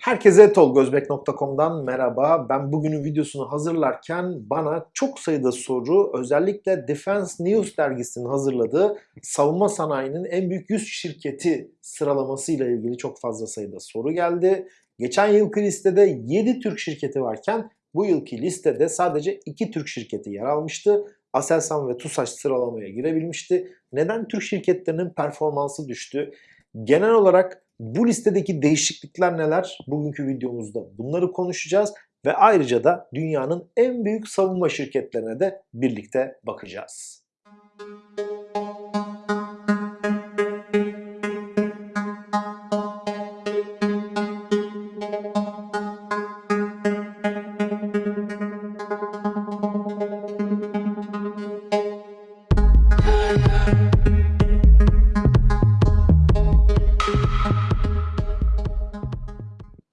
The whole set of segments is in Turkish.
Herkese tolgozbek.com'dan merhaba. Ben bugünün videosunu hazırlarken bana çok sayıda soru özellikle Defense News dergisinin hazırladığı savunma sanayinin en büyük 100 şirketi sıralamasıyla ilgili çok fazla sayıda soru geldi. Geçen yılki listede 7 Türk şirketi varken bu yılki listede sadece 2 Türk şirketi yer almıştı. Aselsan ve TUSAŞ sıralamaya girebilmişti. Neden Türk şirketlerinin performansı düştü? Genel olarak bu listedeki değişiklikler neler? Bugünkü videomuzda bunları konuşacağız ve ayrıca da dünyanın en büyük savunma şirketlerine de birlikte bakacağız.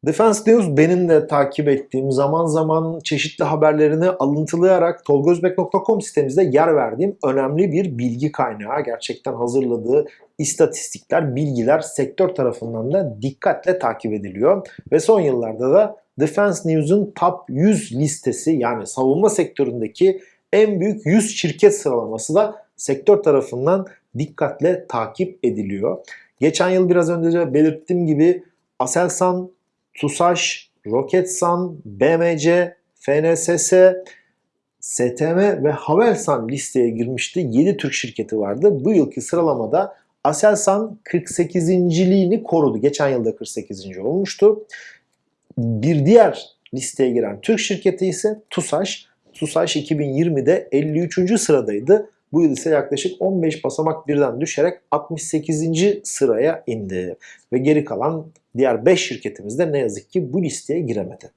Defense News benim de takip ettiğim zaman zaman çeşitli haberlerini alıntılayarak tolgozbek.com sitemizde yer verdiğim önemli bir bilgi kaynağı. Gerçekten hazırladığı istatistikler, bilgiler sektör tarafından da dikkatle takip ediliyor. Ve son yıllarda da Defense News'un Top 100 listesi yani savunma sektöründeki en büyük 100 şirket sıralaması da sektör tarafından dikkatle takip ediliyor. Geçen yıl biraz önce belirttiğim gibi Aselsan, TUSAŞ, Roketsan, BMC, FNSS, STM ve Havelsan listeye girmişti. 7 Türk şirketi vardı. Bu yılki sıralamada Aselsan 48.liğini korudu. Geçen yılda 48. olmuştu. Bir diğer listeye giren Türk şirketi ise TUSAŞ. TUSAŞ 2020'de 53. sıradaydı. Bu yıl ise yaklaşık 15 basamak birden düşerek 68. sıraya indi. Ve geri kalan diğer 5 şirketimiz de ne yazık ki bu listeye giremedi.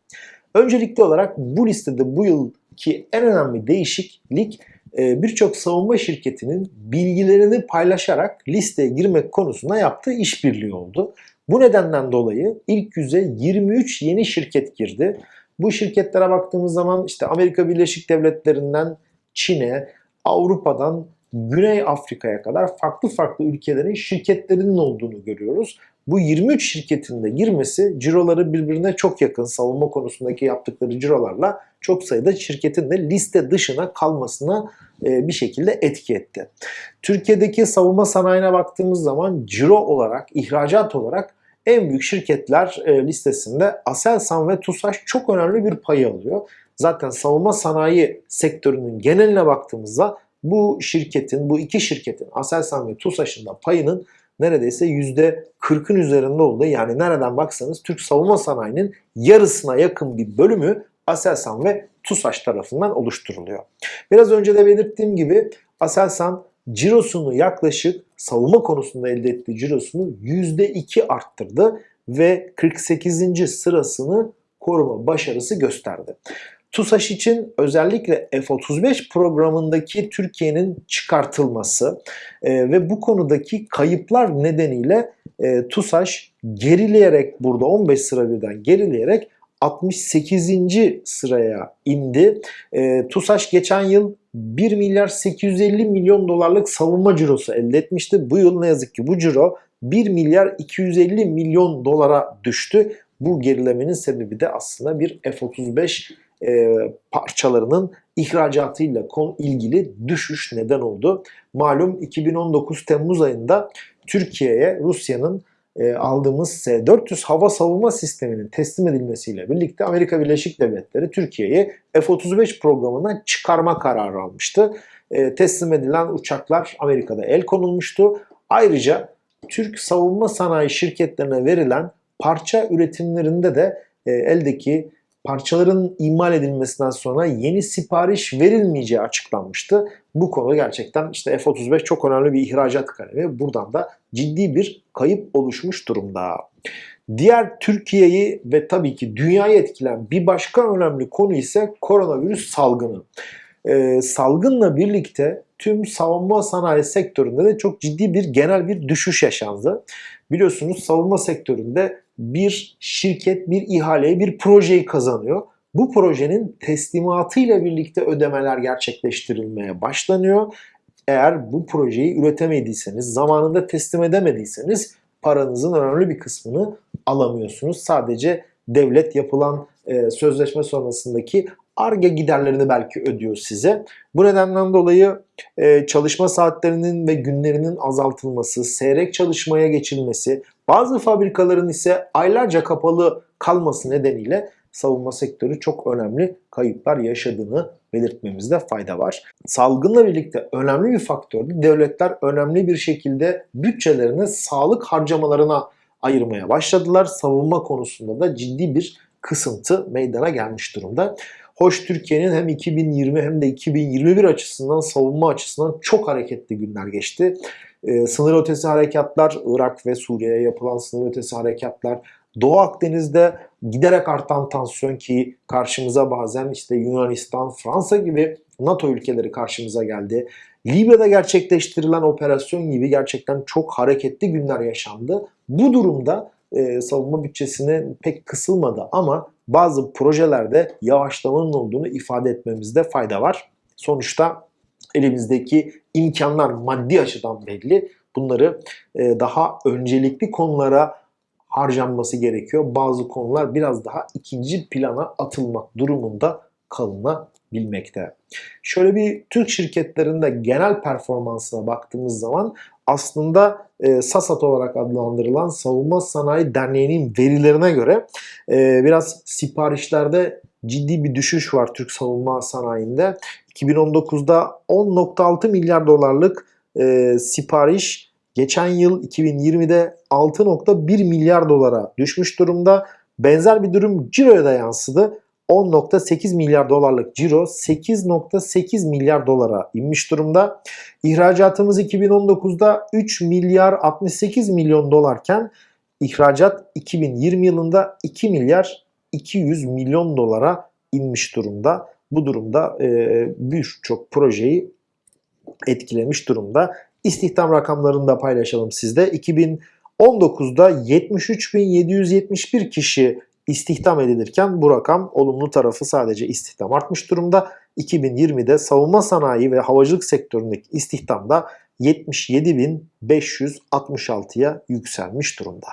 Öncelikli olarak bu listede bu yılki en önemli değişiklik e, birçok savunma şirketinin bilgilerini paylaşarak listeye girmek konusunda yaptığı işbirliği oldu. Bu nedenden dolayı ilk yüze 23 yeni şirket girdi. Bu şirketlere baktığımız zaman işte Amerika Birleşik Devletleri'nden Çin'e, Avrupa'dan Güney Afrika'ya kadar farklı farklı ülkelerin şirketlerinin olduğunu görüyoruz. Bu 23 şirketin de girmesi ciroları birbirine çok yakın savunma konusundaki yaptıkları cirolarla çok sayıda şirketin de liste dışına kalmasına e, bir şekilde etki etti. Türkiye'deki savunma sanayine baktığımız zaman ciro olarak, ihracat olarak en büyük şirketler e, listesinde Aselsan ve TUSAŞ çok önemli bir pay alıyor. Zaten savunma sanayi sektörünün geneline baktığımızda bu şirketin, bu iki şirketin Aselsan ve TUSAŞ'ın da payının neredeyse %40'ın üzerinde olduğu yani nereden baksanız Türk savunma sanayinin yarısına yakın bir bölümü Aselsan ve TUSAŞ tarafından oluşturuluyor. Biraz önce de belirttiğim gibi Aselsan cirosunu yaklaşık savunma konusunda elde ettiği cirosunu %2 arttırdı ve 48. sırasını koruma başarısı gösterdi. TUSAŞ için özellikle F-35 programındaki Türkiye'nin çıkartılması e, ve bu konudaki kayıplar nedeniyle e, TUSAŞ gerileyerek burada 15 sıra birden gerileyerek 68. sıraya indi. E, TUSAŞ geçen yıl 1 milyar 850 milyon dolarlık savunma cirosu elde etmişti. Bu yıl ne yazık ki bu ciro 1 milyar 250 milyon dolara düştü. Bu gerilemenin sebebi de aslında bir F-35 e, parçalarının ihracatıyla ilgili düşüş neden oldu. Malum 2019 Temmuz ayında Türkiye'ye Rusya'nın e, aldığımız S-400 hava savunma sisteminin teslim edilmesiyle birlikte Amerika Birleşik Devletleri Türkiye'yi F-35 programından çıkarma kararı almıştı. E, teslim edilen uçaklar Amerika'da el konulmuştu. Ayrıca Türk savunma sanayi şirketlerine verilen parça üretimlerinde de e, eldeki parçaların imal edilmesinden sonra yeni sipariş verilmeyeceği açıklanmıştı. Bu konu gerçekten işte F-35 çok önemli bir ihracat kalemi. Buradan da ciddi bir kayıp oluşmuş durumda. Diğer Türkiye'yi ve tabii ki dünyayı etkileyen bir başka önemli konu ise koronavirüs salgını. Ee, salgınla birlikte tüm savunma sanayi sektöründe de çok ciddi bir genel bir düşüş yaşandı. Biliyorsunuz savunma sektöründe bir şirket bir ihaleyi, bir projeyi kazanıyor. Bu projenin teslimatıyla birlikte ödemeler gerçekleştirilmeye başlanıyor. Eğer bu projeyi üretemediyseniz, zamanında teslim edemediyseniz paranızın önemli bir kısmını alamıyorsunuz. Sadece devlet yapılan e, sözleşme sonrasındaki ARGE giderlerini belki ödüyor size. Bu nedenden dolayı e, çalışma saatlerinin ve günlerinin azaltılması, seyrek çalışmaya geçilmesi, bazı fabrikaların ise aylarca kapalı kalması nedeniyle savunma sektörü çok önemli kayıplar yaşadığını belirtmemizde fayda var. Salgınla birlikte önemli bir faktördü. Devletler önemli bir şekilde bütçelerini sağlık harcamalarına ayırmaya başladılar. Savunma konusunda da ciddi bir kısıntı meydana gelmiş durumda. Hoş Türkiye'nin hem 2020 hem de 2021 açısından savunma açısından çok hareketli günler geçti. Ee, sınır ötesi harekatlar, Irak ve Suriye'ye yapılan sınır ötesi harekatlar, Doğu Akdeniz'de giderek artan tansiyon ki karşımıza bazen işte Yunanistan, Fransa gibi NATO ülkeleri karşımıza geldi. Libya'da gerçekleştirilen operasyon gibi gerçekten çok hareketli günler yaşandı. Bu durumda e, savunma bütçesine pek kısılmadı ama bazı projelerde yavaşlamanın olduğunu ifade etmemizde fayda var. Sonuçta elimizdeki imkanlar maddi açıdan belli. Bunları e, daha öncelikli konulara harcanması gerekiyor. Bazı konular biraz daha ikinci plana atılmak durumunda kalınabilmekte. Şöyle bir Türk şirketlerinde genel performansına baktığımız zaman aslında e, SASAT olarak adlandırılan Savunma Sanayi Derneği'nin verilerine göre e, biraz siparişlerde ciddi bir düşüş var Türk savunma sanayinde. 2019'da 10.6 milyar dolarlık e, sipariş geçen yıl 2020'de 6.1 milyar dolara düşmüş durumda. Benzer bir durum ciroya da yansıdı. 10.8 milyar dolarlık ciro 8.8 milyar dolara inmiş durumda. İhracatımız 2019'da 3 milyar 68 milyon dolarken ihracat 2020 yılında 2 milyar 200 milyon dolara inmiş durumda. Bu durumda e, birçok projeyi etkilemiş durumda. İstihdam rakamlarını da paylaşalım sizde. 2019'da 73.771 kişi istihdam edilirken bu rakam olumlu tarafı sadece istihdam artmış durumda. 2020'de savunma sanayi ve havacılık sektöründeki istihdam da 77.566'ya yükselmiş durumda.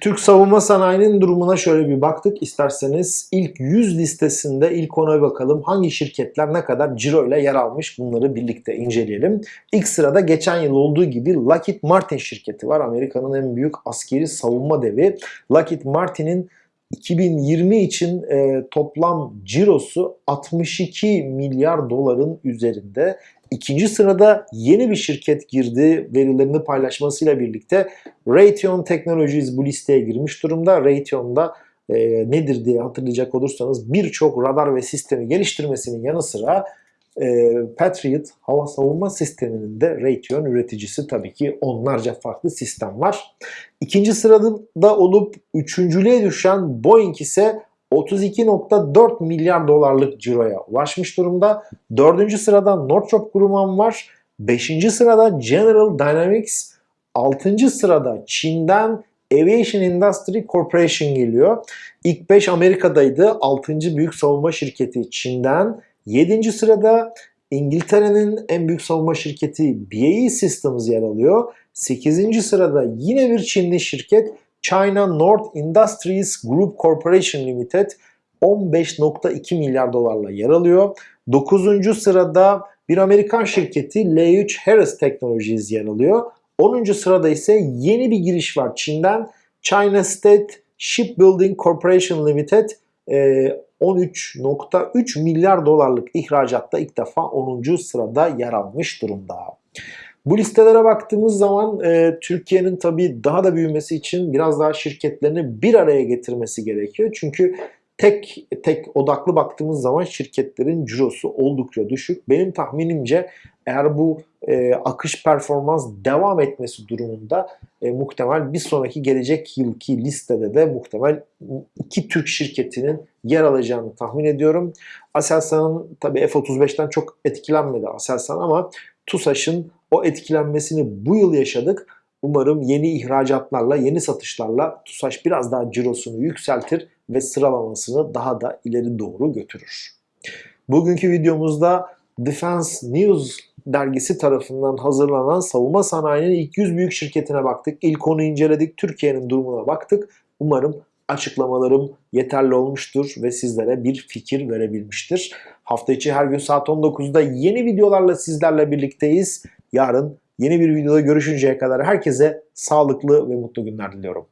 Türk savunma sanayinin durumuna şöyle bir baktık. İsterseniz ilk 100 listesinde ilk ona bakalım. Hangi şirketler ne kadar ciro ile yer almış bunları birlikte inceleyelim. İlk sırada geçen yıl olduğu gibi Lockheed Martin şirketi var. Amerika'nın en büyük askeri savunma devi. Lockheed Martin'in 2020 için e, toplam cirosu 62 milyar doların üzerinde. İkinci sırada yeni bir şirket girdi verilerini paylaşmasıyla birlikte Raytheon Technologies bu listeye girmiş durumda. Raytheon'da e, nedir diye hatırlayacak olursanız birçok radar ve sistemi geliştirmesinin yanı sıra e, Patriot hava savunma sisteminin de Raytheon üreticisi tabii ki onlarca farklı sistem var. İkinci sırada olup üçüncülüğe düşen Boeing ise 32.4 milyar dolarlık ciroya ulaşmış durumda. Dördüncü sırada Northrop Grumman var. Beşinci sırada General Dynamics. Altıncı sırada Çin'den Aviation Industry Corporation geliyor. İlk 5 Amerika'daydı. Altıncı büyük savunma şirketi Çin'den. Yedinci sırada İngiltere'nin en büyük savunma şirketi BAE Systems yer alıyor. Sekizinci sırada yine bir Çinli şirket China North Industries Group Corporation Limited 15.2 milyar dolarla yer alıyor. 9. sırada bir Amerikan şirketi L3 Harris Technologies yer alıyor. 10. sırada ise yeni bir giriş var Çin'den. China State Shipbuilding Corporation Limited 13.3 milyar dolarlık ihracatta ilk defa 10. sırada yer almış durumda. Bu listelere baktığımız zaman e, Türkiye'nin tabii daha da büyümesi için biraz daha şirketlerini bir araya getirmesi gerekiyor. Çünkü tek tek odaklı baktığımız zaman şirketlerin cirosu oldukça düşük. Benim tahminimce eğer bu e, akış performans devam etmesi durumunda e, muhtemel bir sonraki gelecek yılki listede de muhtemel iki Türk şirketinin yer alacağını tahmin ediyorum. Aselsan'ın tabii F-35'ten çok etkilenmedi Aselsan ama TUSAŞ'ın o etkilenmesini bu yıl yaşadık. Umarım yeni ihracatlarla, yeni satışlarla TUSAŞ biraz daha cirosunu yükseltir ve sıralamasını daha da ileri doğru götürür. Bugünkü videomuzda Defense News dergisi tarafından hazırlanan savunma sanayinin ilk 100 büyük şirketine baktık. İlk onu inceledik. Türkiye'nin durumuna baktık. Umarım açıklamalarım yeterli olmuştur ve sizlere bir fikir verebilmiştir. Hafta içi her gün saat 19'da yeni videolarla sizlerle birlikteyiz. Yarın yeni bir videoda görüşünceye kadar herkese sağlıklı ve mutlu günler diliyorum.